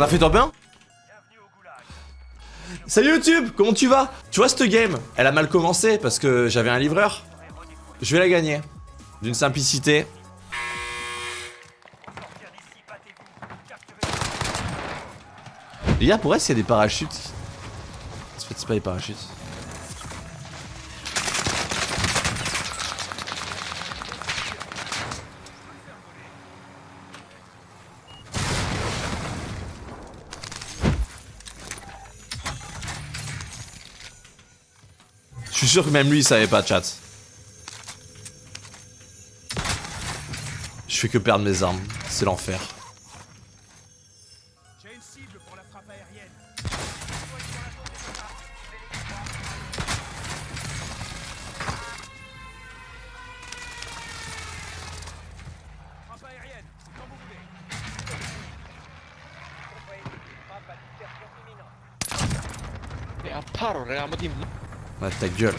On a fait top 1 Salut YouTube, comment tu vas? Tu vois cette game, elle a mal commencé parce que j'avais un livreur. Je vais la gagner. D'une simplicité. Les gars, pour s'il y a des parachutes. C'est pas des parachutes. Sûr que même lui il savait pas chat. Je fais que perdre mes armes, c'est l'enfer. Pour la frappe Ouais, ta gueule.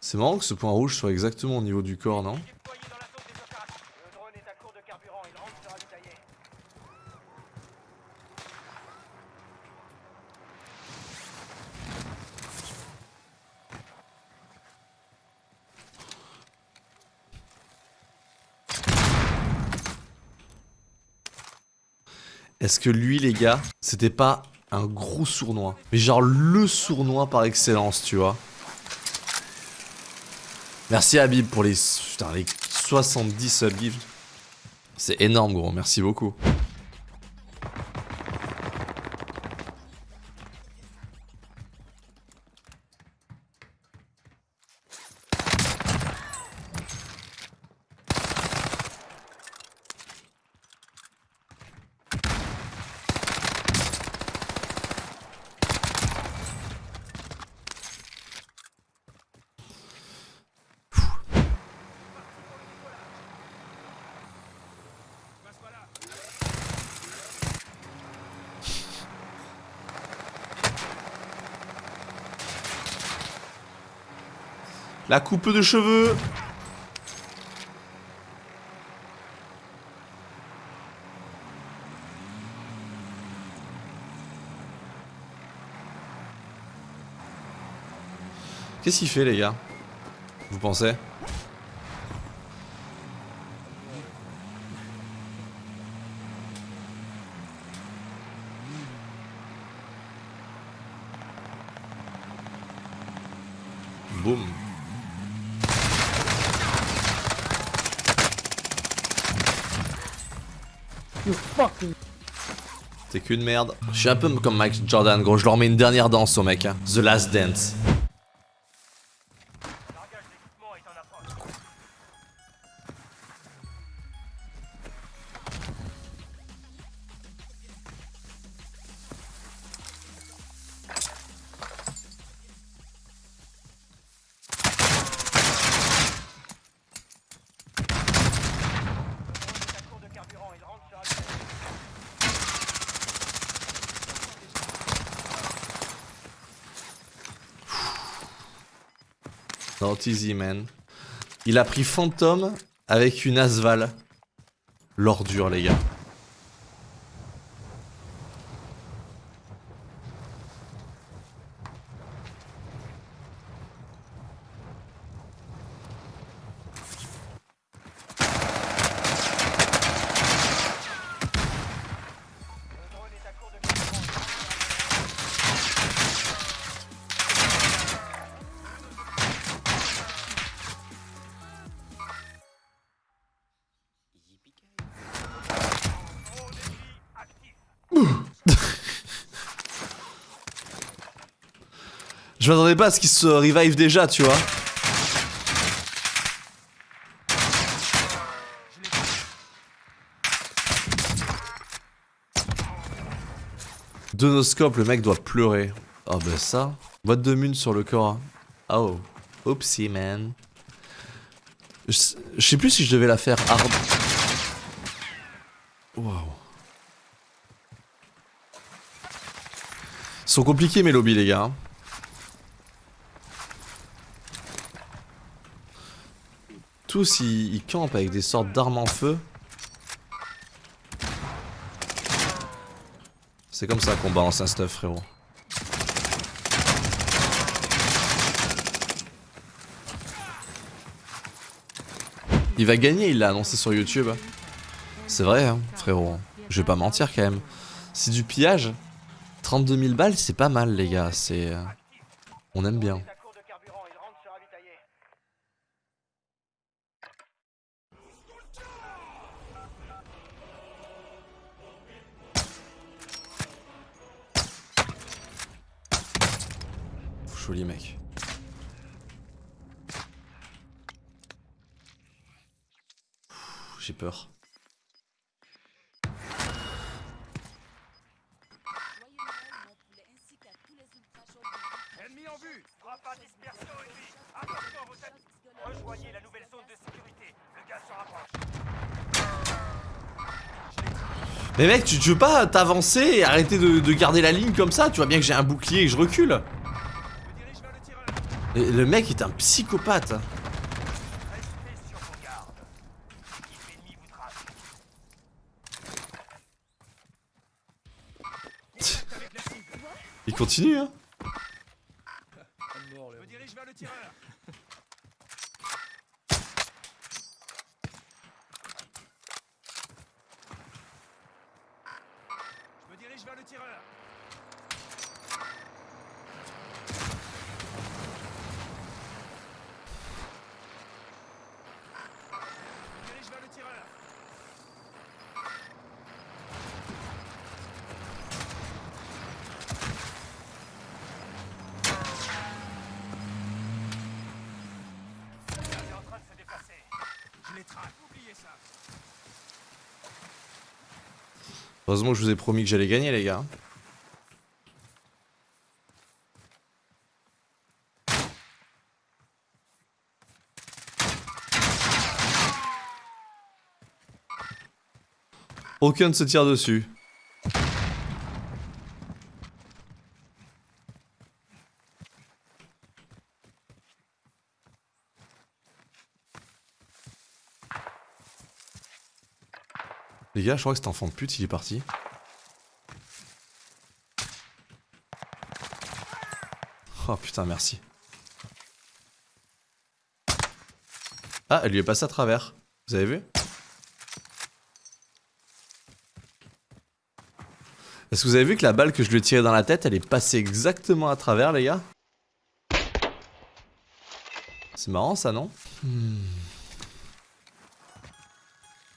C'est marrant que ce point rouge soit exactement au niveau du corps, non? Est-ce que lui, les gars, c'était pas un gros sournois? Mais genre le sournois par excellence, tu vois Merci Habib pour les, putain, les 70 subgifts. C'est énorme gros, merci beaucoup. La coupe de cheveux. Qu'est-ce qu'il fait les gars? Vous pensez? T'es qu'une merde. Je suis un peu comme Mike Jordan, gros. Je leur mets une dernière danse au mec. Hein. The Last Dance. Il a pris Phantom avec une Asval. L'ordure, les gars. Je m'attendais pas à ce qu'il se revive déjà, tu vois. Donoscope, le mec doit pleurer. Oh bah ça. Boîte de mune sur le corps. Hein. Oh. Oopsie, man. Je, sais plus si je devais la faire hard. Wow. Ils sont compliqués mes lobbies les gars. Tous ils, campent avec des sortes d'armes en feu. C'est comme ça qu'on balance un stuff frérot. Il va gagner, il l'a annoncé sur YouTube. C'est vrai, hein, frérot. Je vais pas mentir quand même. C'est du pillage. 32 000 balles, c'est pas mal, les gars. C'est. euh, On aime bien. Le gaz se rapproche. Mais mec, tu, tu veux pas t'avancer et arrêter de, de garder la ligne comme ça? Tu vois bien que j'ai un bouclier et que je recule. Le mec est un psychopathe. Cible. Il continue, hein. Je me dirige vers le tireur. Je me dirige vers le tireur. Il est en train de se déplacer. Je les traque, oubliez ça. Heureusement je vous ai promis que j'allais gagner, les gars. Aucun ne se tire dessus. Les gars, je crois que cet enfant de pute, il est parti. Oh putain, merci. Ah, elle lui est passée à travers. Vous avez vu? Est-ce que vous avez vu que la balle que je lui ai tirée dans la tête, elle est passée exactement à travers, les gars? C'est marrant ça, non? Hmm.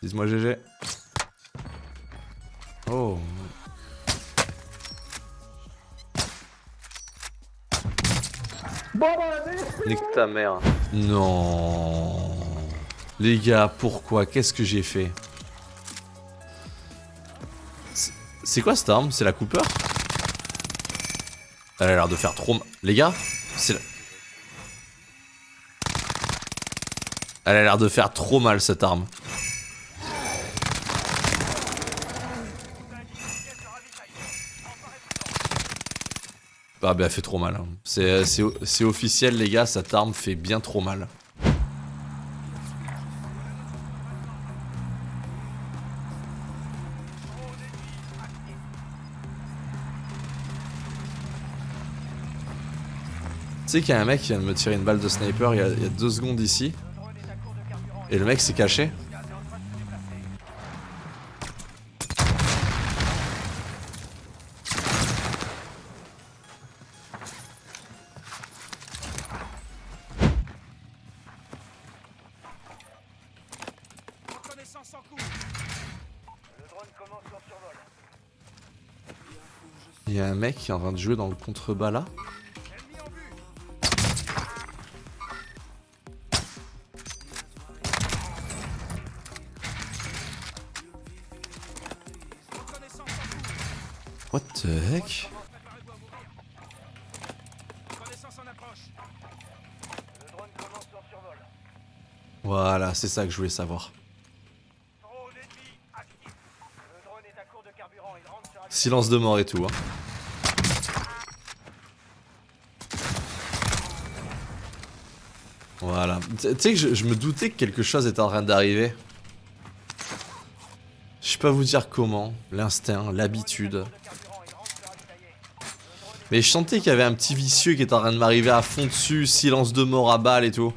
Dites-moi GG. Oh. Nique ta mère. Non. Les gars, pourquoi? Qu'est-ce que j'ai fait? C'est- C'est quoi cette arme? C'est la Cooper? Elle a l'air de faire trop mal. Les gars, c'est la... Elle a l'air de faire trop mal cette arme. Ah bah elle fait trop mal. hein. C'est c'est officiel les gars, cette arme fait bien trop mal. Tu sais qu'il y a un mec qui vient de me tirer une balle de sniper il y a deux secondes ici. Et le mec s'est caché. Il y a un mec qui est en train de jouer dans le contrebas là. What the heck? Voilà, c'est ça que je voulais savoir. Drone ennemi actif. Le drone est à court de carburant. Il rentre sur Silence de mort et tout. Hein. Voilà. Tu sais que je, me doutais que quelque chose était en train d'arriver. Je sais pas vous dire comment. L'instinct, l'habitude. Mais je sentais qu'il y avait un petit vicieux qui était en train de m'arriver à fond dessus, silence de mort à balle et tout.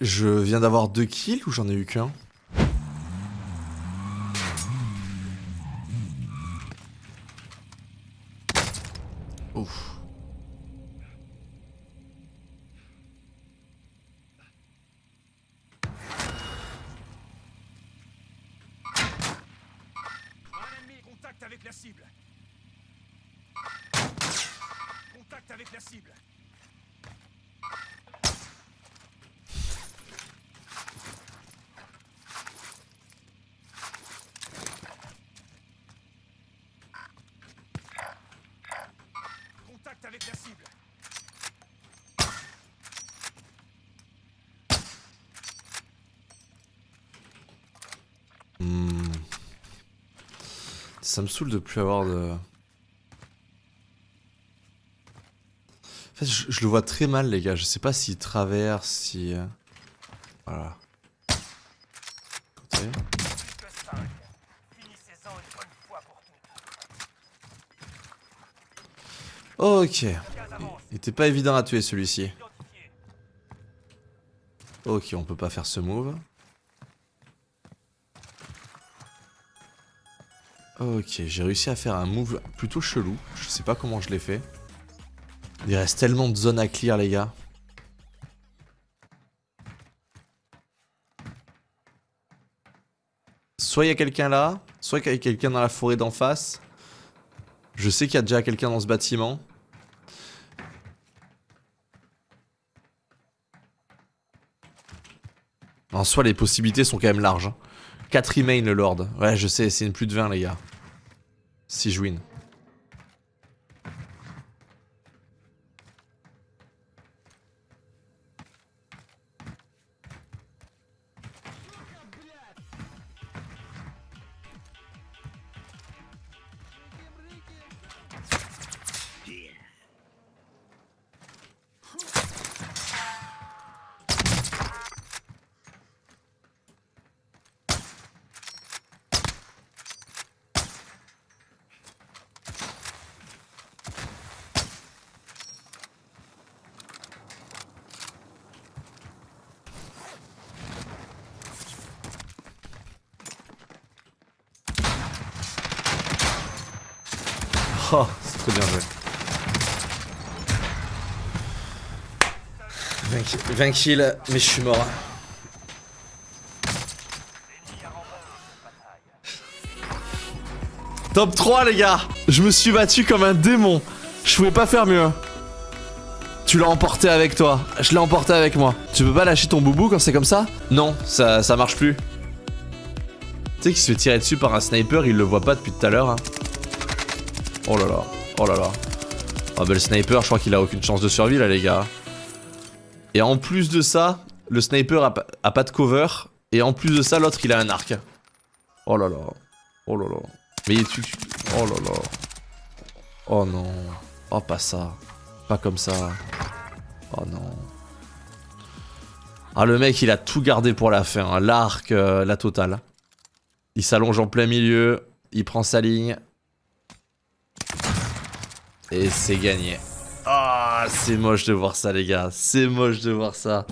Je viens d'avoir deux kills ou j'en ai eu qu'un Ouf. Un ennemi, contact avec la cible. Contact avec la cible. Contact avec la cible. Hmm. Ça me saoule de plus avoir de... En fait, je, le vois très mal, les gars. Je sais pas s'il traverse, si... euh, Voilà. Côté. Plus que 5. Finissez-en une bonne fois pour toutes. Ok. Il était pas évident à tuer celui-ci. Ok, on peut pas faire ce move. Ok, j'ai réussi à faire un move plutôt chelou. Je sais pas comment je l'ai fait. Il reste tellement de zones à clear, les gars. Soit il y a quelqu'un là, soit il y a quelqu'un dans la forêt d'en face. Je sais qu'il y a déjà quelqu'un dans ce bâtiment. En soi, les possibilités sont quand même larges. 4 remain le Lord. Ouais, je sais, c'est une plus de 20, les gars. Si je win. Oh, c'est trop bien joué. 20, ki- 20 kills, mais je suis mort. Top 3 les gars Je me suis battu comme un démon. Je pouvais pas faire mieux. Tu l'as emporté avec toi. Je l'ai emporté avec moi. Tu peux pas lâcher ton boubou quand c'est comme ça? Non, ça, ça marche plus. Tu sais qu'il se fait tirer dessus par un sniper, il le voit pas depuis tout à l'heure. hein. Oh là là, oh là là. Ah bah le sniper, je crois qu'il a aucune chance de survie là les gars. Et en plus de ça, le sniper a, pas- de cover. Et en plus de ça, l'autre il a un arc. Oh là là. Oh là là. Mais tu... tu- Oh là là. Oh non. Oh pas ça. Pas comme ça. Oh non. Ah le mec il a tout gardé pour la fin. hein. L'arc, euh, la totale. Il s'allonge en plein milieu. Il prend sa ligne. Et c'est gagné. Ah c'est moche de voir ça les gars. C'est moche de voir ça.